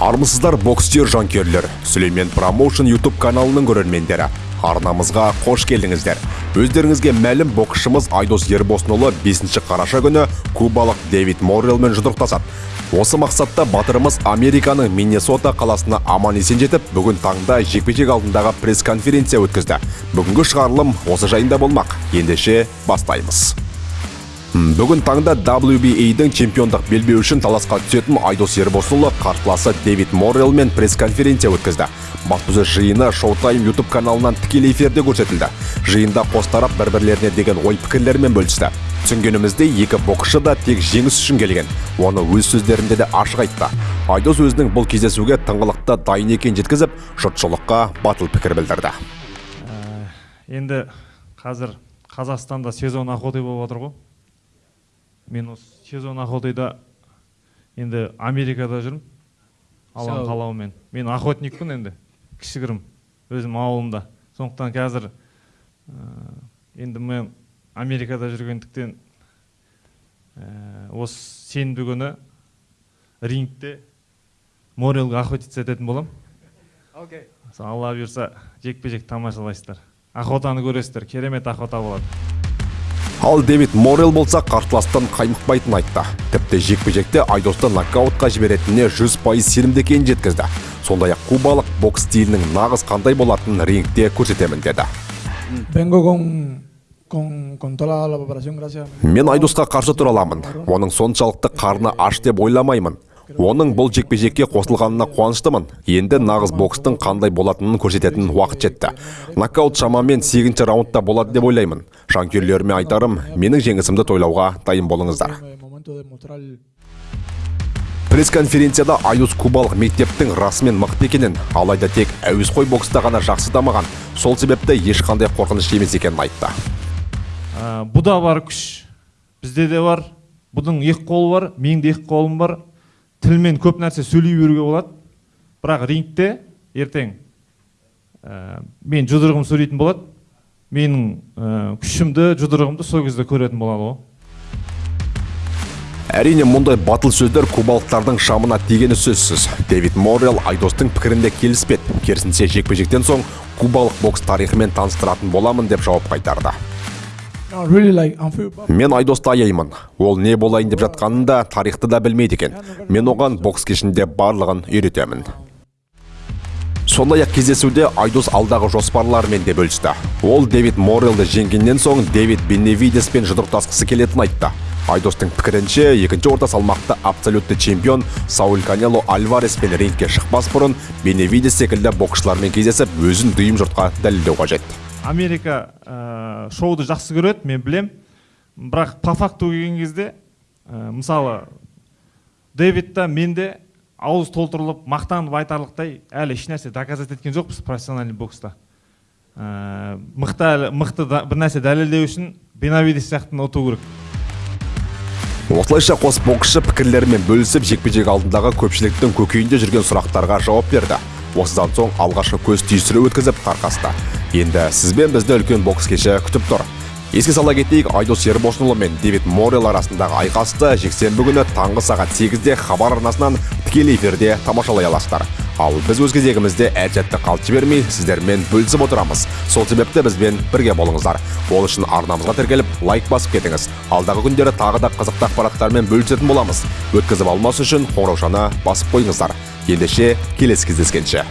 армысыздар бокстер жанкүйерлер. Сүлеймен промоушн ютуб каналының көрермендері. Арнамызға қош келдіңіздер. Өздеріңізге мәлім боксшымыз айдос ербосынұлы 5 қараша күні кубалық дэвид моррелмен жұдырықтасады. Осы мақсатта батырымыз американың миннесота қаласына аман есен жетіп бүгін таңда жекпе жек алдындағы пресс конференция өткізді. Бүгінгі шығарылым осы жайында болмақ. Ендеше бастаймыз. Бүгін таңда WBA-дің чемпиондық белбеу үшін таласқа түсетін Айдос Ербосұлы қарсыласы Дэвид Моррелмен пресс-конференция өткізді. Баспасөз жиыны Showtime YouTube каналынан тікелей эфирде көрсетілді. Жиында қос тарап бір-бірлеріне деген ой пікірлермен бөлісті. Түсінгенімізде екі боксшы да тек жеңіс үшін келген. Оны өз сөздерінде де ашық айтты. Айдос өзінің бұл кездесуге тыңғылықты дайын екенін жеткізіп, жұртшылыққа батыл пікір білдірді. енді қазір қазақстанда сезон охота болып жатыр ғой мен осы сезон охотыйда енді америкада жүрмін. Алланың қалауымен. Мен охотникпін енді кішігірім өзім ауылымда. Сондықтан қазір ә, енді мен америкада жүргендіктен ә, осы сенбі күні рингте морелға охотиться ететін боламын Сол алла бұйырса жекпе жек тамашалайсыздар. Охотаны көресіздер. Керемет охота болады. Ал Дэвид Моррел болса қарсыластан қаймықпайтынын айтты. Тіпті жекпе-жекте Айдосты нокаутқа жіберетініне 100% сенімді екенін жеткізді. Сондай-ақ кубалық бокс стилінің нағыз қандай болатынын рингте көрсетемін деді. Мен Айдосқа қарсы тұра аламын. Оның соншалықты қарны аш деп ойламаймын. Оның бұл жекпе-жекке қосылғанына қуаныштымын. Енді нағыз бокстың қандай болатынын көрсететін уақыт жетті. Нокаут шамамен 8 раундта болады деп ойлаймын. Жанкүйерлеріме айтарым, менің жеңісімді тойлауға дайын болыңыздар. Пресс-конференцияда Айдос кубалық мектептің расымен мықты екенін, алайда тек әуесқой бокста ғана жақсы дамыған. Сол себепті ешқандай қорқыныш емес екенін айтты. бұда бар күш бізде де бар бұдың екі қолы бар менің де екі қолым бар тілмен көп нәрсе сөйлей беруге болады бірақ рингте ертең ә, мен жұдырығым сөйлейтін болады менің ә, күшімді жұдырығымды сол кезде көретін болады ғой Әрине мұндай батыл сөздер кубалықтардың шамына тигені сөзсіз. Дэвид Моррел Айдостың пікірінде келіспеді. Керісінше жекпе-жектен соң кубалық бокс тарихымен таныстыратын боламын деп жауап қайтарды. Мен Айдосты аяймын. Ол не болайын деп жатқанын да тарихты да білмейді екен. Мен оған бокс кешінде барлығын үйретемін. Сондай-ақ кездесуде Айдос алдағы жоспарларымен де бөлісті. Ол Дэвид Моррелді жеңгеннен соң Дэвид Беневидеспен жұдырықтасқысы келетінін айтты. Айдостың пікірінше, екінші орта салмақта абсолютті чемпион Сауль Канело Альвареспен рингке шықпас бұрын Беневидес секілді боксшылармен кездесіп, өзін дүйім жұртқа дәлелдеу қажет. Америка ә, шоуды жақсы көреді мен білем бірақ по факту келген кезде ә, мысалы дэвид та мен де ауыз толтырылып мақтанып айтарлықтай әлі ешнәрсе доказать еткен жоқпыз профессиональный бокста ә, мықты әлі- мықты да- бір нәрсе дәлелдеу үшін бенавидес сияқтыны ұту керек Осылайша қос боксшы пікірлерімен бөлісіп жекпе-жек алдындағы көпшіліктің көкейінде жүрген сұрақтарға жауап берді. Осыдан соң алғашқы көз түйістіру өткізіп тарқасты. Енді сізбен бізді үлкен бокс кеші күтіп тұр. Еске сала кетейік, Айдос Ербосынұлы мен Дэвид Моррел арасындағы айқасты жексенбі күні таңғы сағат 8-де хабар арнасынан тікелей эфирде тамашалай аласыздар. Ал біз өз кезегімізде әр сәтті қалт жібермей сіздермен бөлісіп отырамыз. Сол себепті бізбен бірге болыңыздар. Ол үшін арнамызға тіркеліп лайк басып кетіңіз. Алдағы күндері тағы да қызықты ақпараттармен бөлісетін боламыз. Өткізіп алмас үшін қоңыраушаны басып қойыңыздар. Ендеше келесі кездескенше.